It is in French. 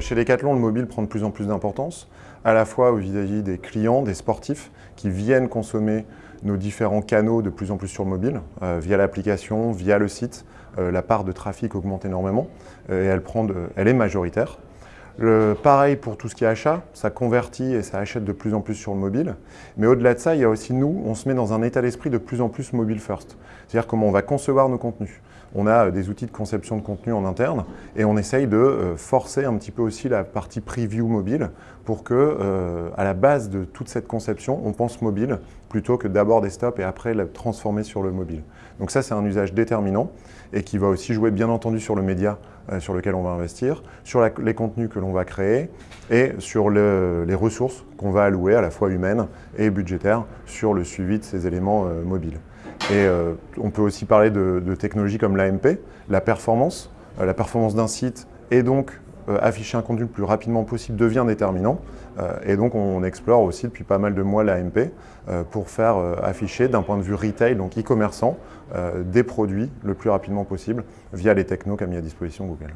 Chez Decathlon, le mobile prend de plus en plus d'importance, à la fois vis-à-vis des clients, des sportifs, qui viennent consommer nos différents canaux de plus en plus sur le mobile, euh, via l'application, via le site. Euh, la part de trafic augmente énormément euh, et elle est majoritaire. Pareil pour tout ce qui est achat, ça convertit et ça achète de plus en plus sur le mobile. Mais au-delà de ça, il y a aussi nous, on se met dans un état d'esprit de plus en plus mobile first. C'est-à-dire comment on va concevoir nos contenus. On a des outils de conception de contenu en interne et on essaye de euh, forcer un petit peu aussi la partie preview mobile pour que, euh, à la base de toute cette conception, on pense mobile plutôt que d'abord desktop et après le transformer sur le mobile. Donc ça, c'est un usage déterminant et qui va aussi jouer bien entendu sur le média euh, sur lequel on va investir, sur les contenus que l'on va créer et sur les ressources qu'on va allouer à la fois humaines et budgétaires sur le suivi de ces éléments mobiles. Et euh, on peut aussi parler de, technologies comme l'AMP, la performance. Euh, la performance d'un site et donc euh, afficher un contenu le plus rapidement possible devient déterminant. et donc on explore aussi depuis pas mal de mois l'AMP pour faire afficher d'un point de vue retail, donc e-commerçant, des produits le plus rapidement possible via les technos qu'a mis à disposition Google.